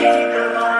Keep your mind.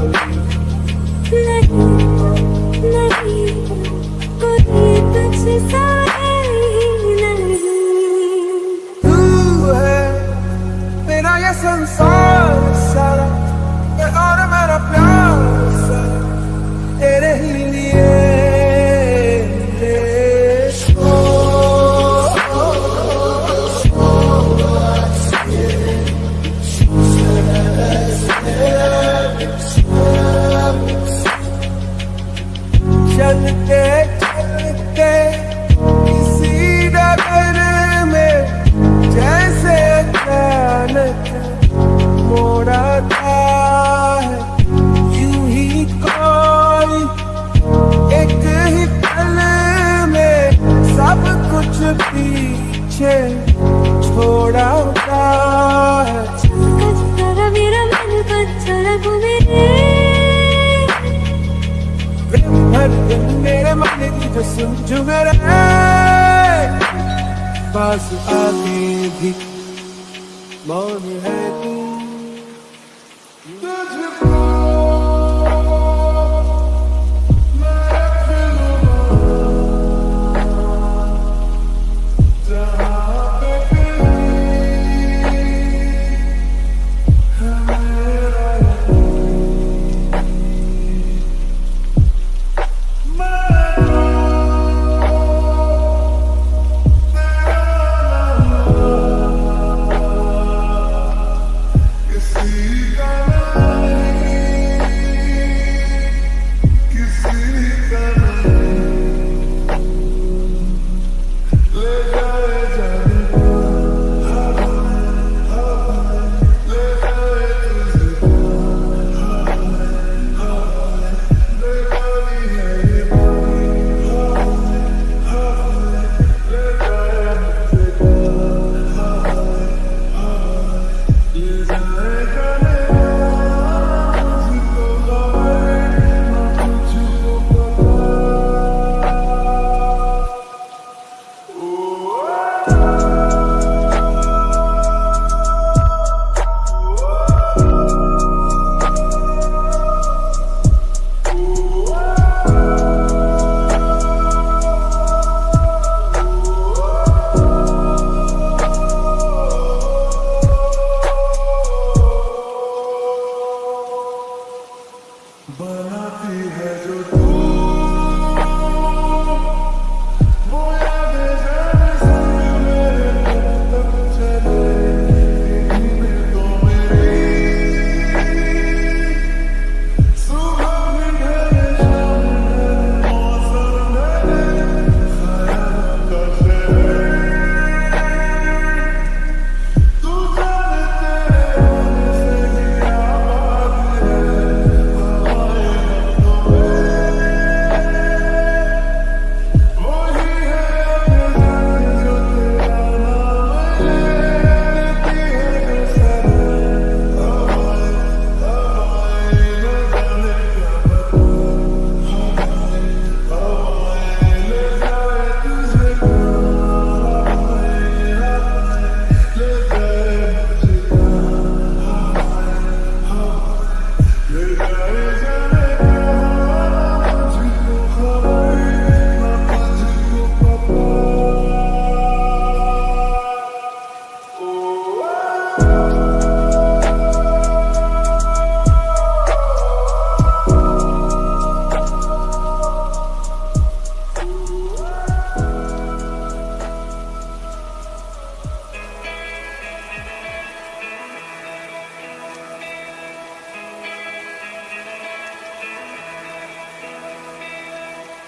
sun. मेरे मन की जो सुन झुमरे पास आके भी मौन है तू।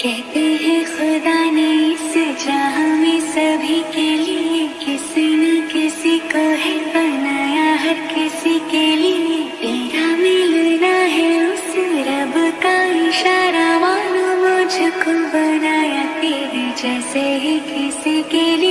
कहते हैं, खुदा ने इस जहाँ में सभी के लिए किसी न किसी को है बनाया, हर किसी के लिए तेरा मिलना है उस रब का इशारा। मानो मुझको बनाया तेरे जैसे ही किसी के लिए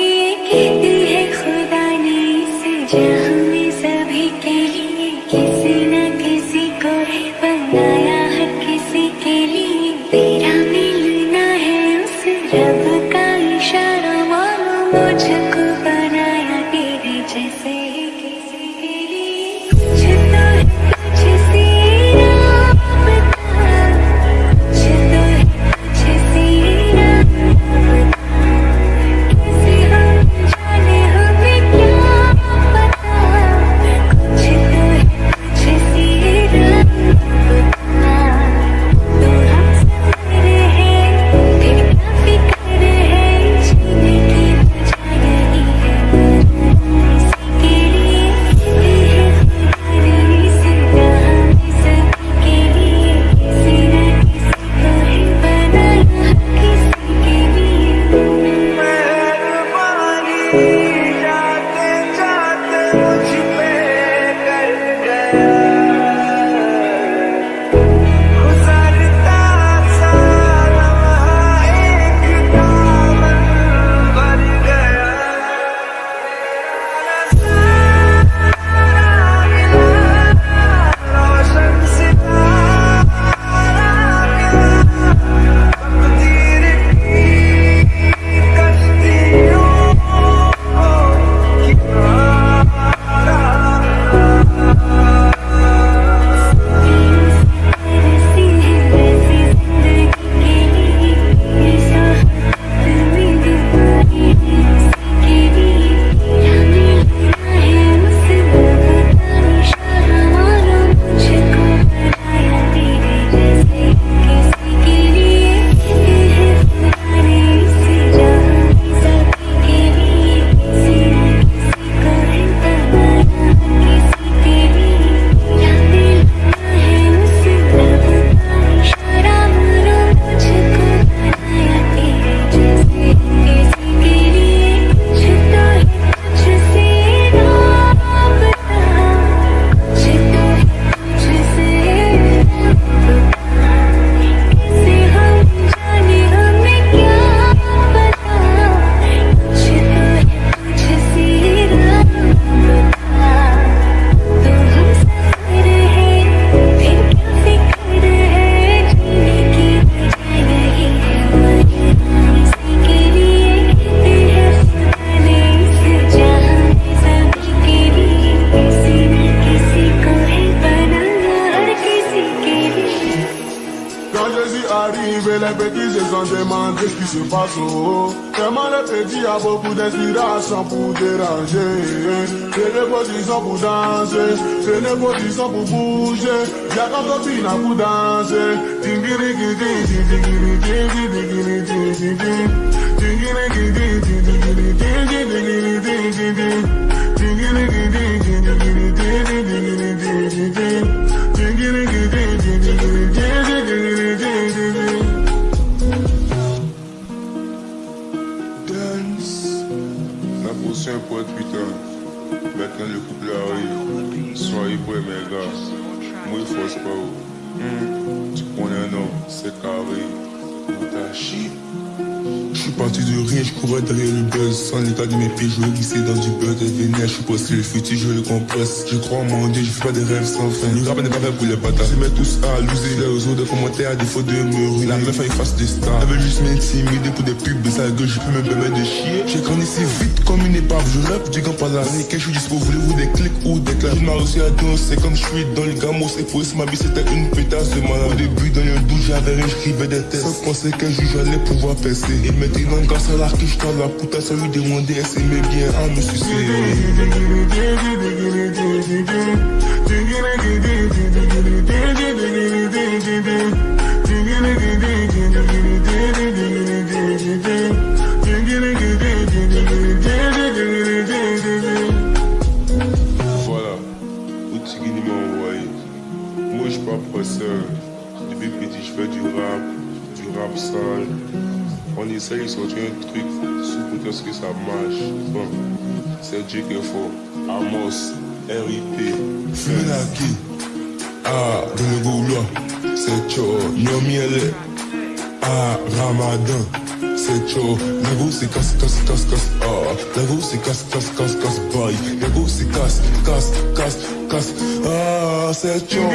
a beaucoup d'inspiration pour déranger. C'est des positions pour danser, c'est positions pour bouger. Y'a pour danser. Tingiri Potion pour être putain. Maintenant le couple arrive. Soyez prêts mes gars. Moi il force pas. Tu connais non, c'est carré. Je suis parti de rien, je courais derrière le buzz Sans l'état de mes pieds, je glissais dans du buzz Et vénère, je suis posté le futur, je le compresse. Je crois en mon Dieu, je fais pas des rêves sans fin. Le rap n'est pas fait pour les bâtards. Se mettent tous à loser les réseaux de commentaires à défaut de me ruiner. La meuf a une face de star Elle juste m'intimider pour des pubs Sa gueule, je peux me permettre de chier. J'ai grandi si vite comme une épave. Je rappe du gant par la nickel, je suis dispo Voulez-vous des clics ou des claques Je aussi à danser comme je suis dans le gamos. Et pour ma vie c'était une pétasse de malade. Au début dans le doute j'avais rien, j'écrivais des textes Penser qu'un jour j'allais pouvoir percer Et maintenant grâce à la quiche dans la putain Ça lui demander elle s'aimait bien à me Voilà. Où Tigini m'a envoyé. Moi je suis pas presseur. Depuis petit je fais du rap. Rap. On essaye de sortir un truc sous ce que ça marche. Bon, c'est Dieu. Amos, RIP. Funaki, ah, dans le c'est chaud, Yomiele, ah, Ramadan, c'est chaud, la c'est casse, casse, casse, casse, ah, la c'est casse, casse, casse, casse, bye, la go c'est casse, casse, casse, casse, ah, c'est chaud.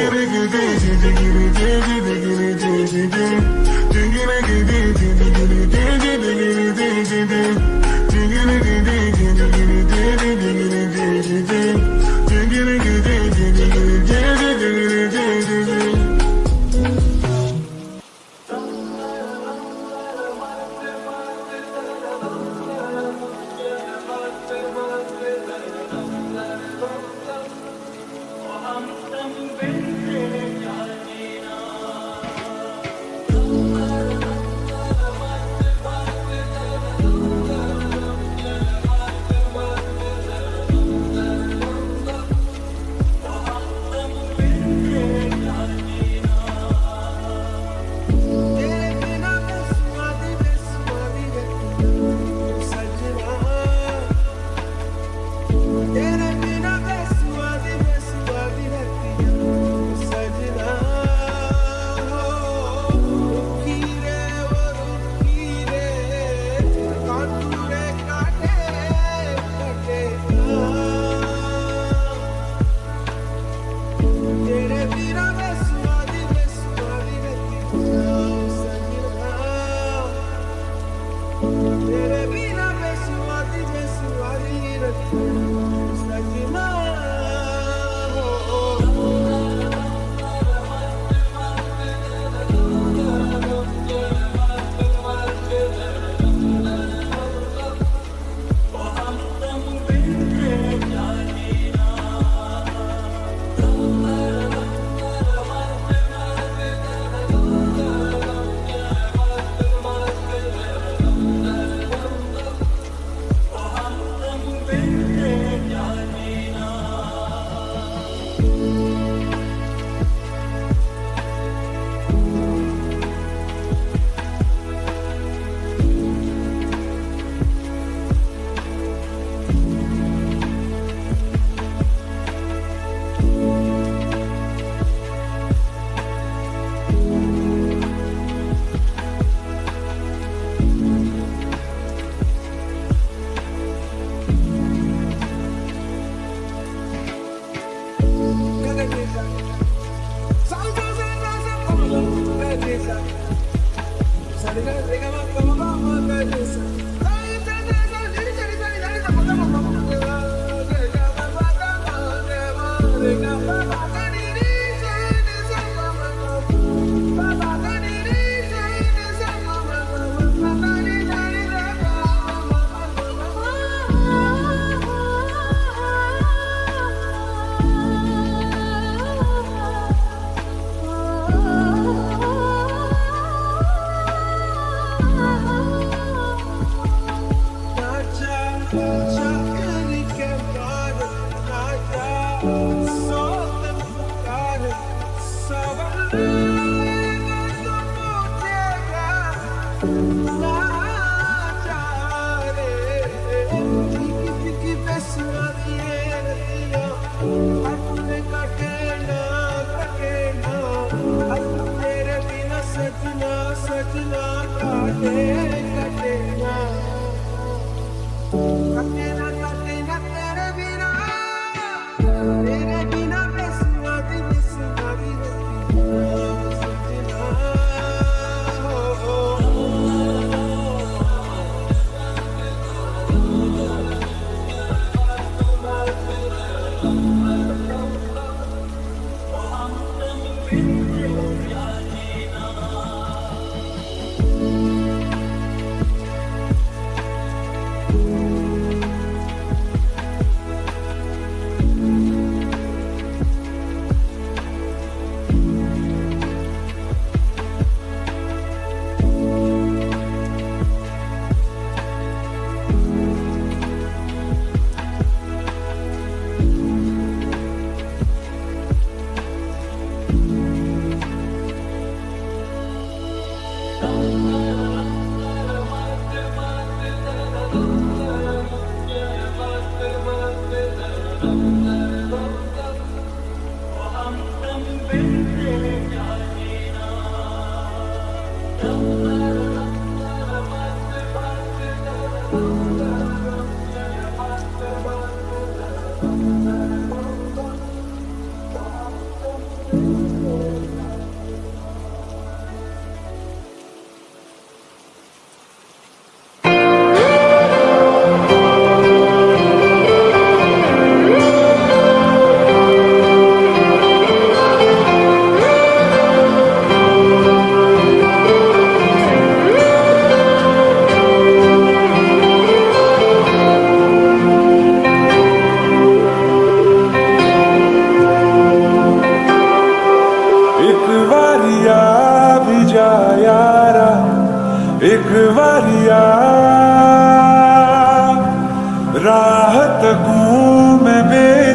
love.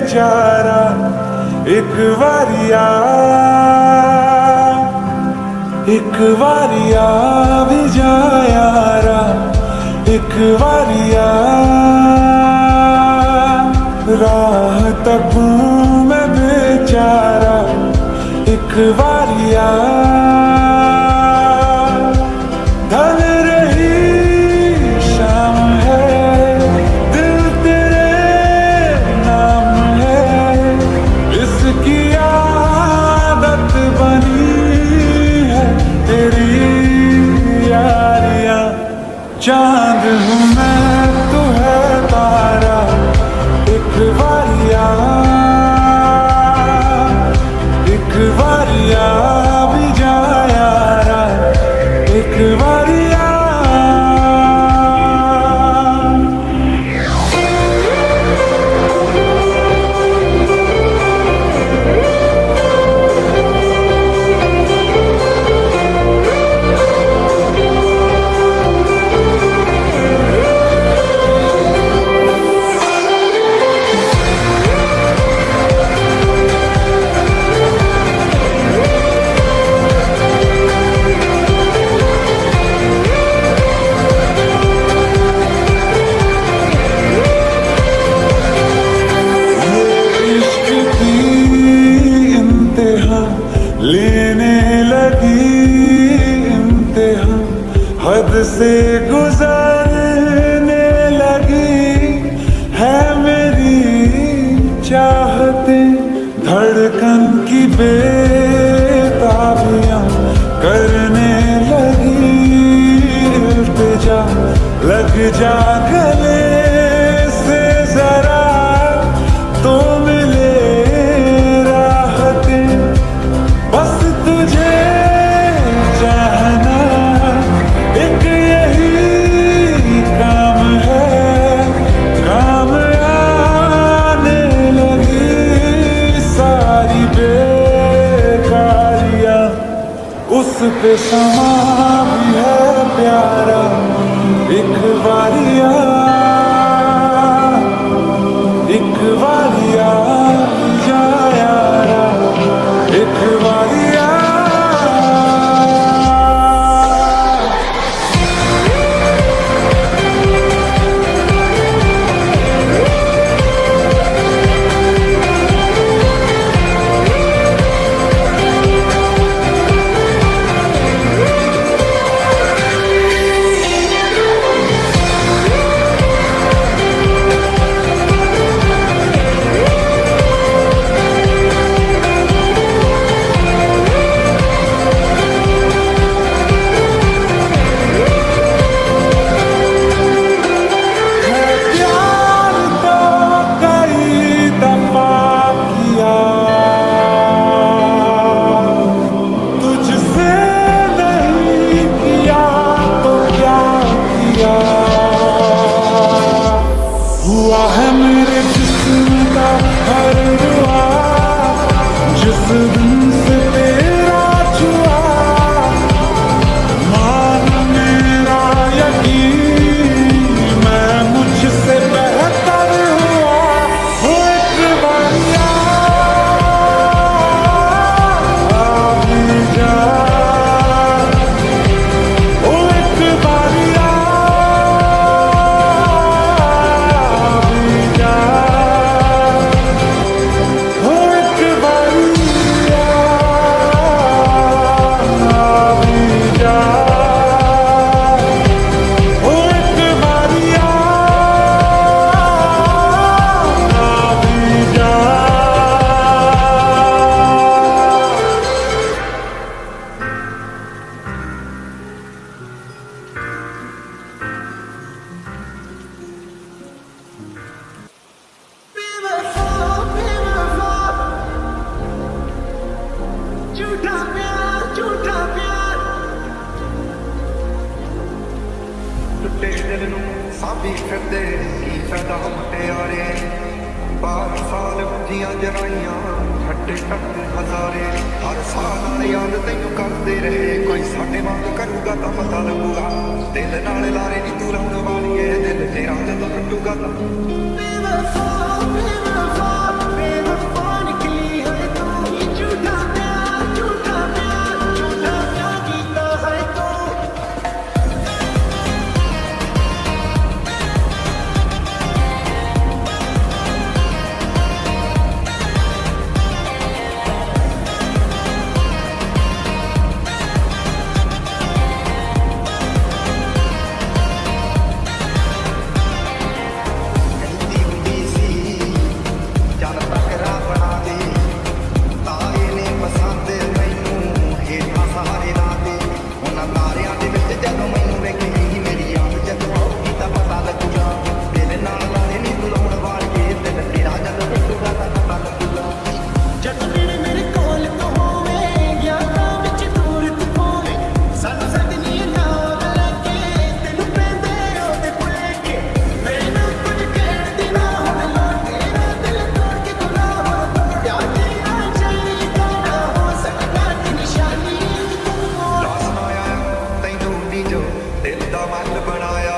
बेचारा एक वारिया एक वारिया भी जाया एक वारिया राह तक मैं बेचारा, एक वारिया कमल बनाया।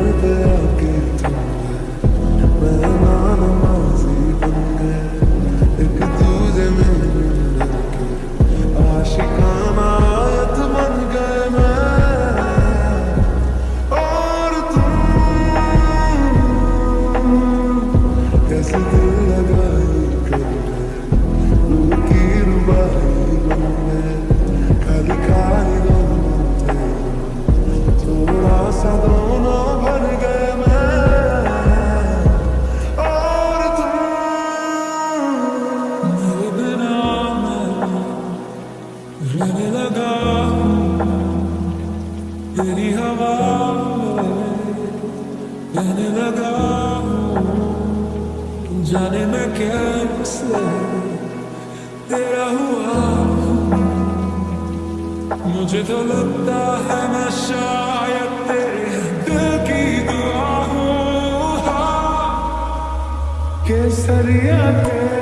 river केसरिया के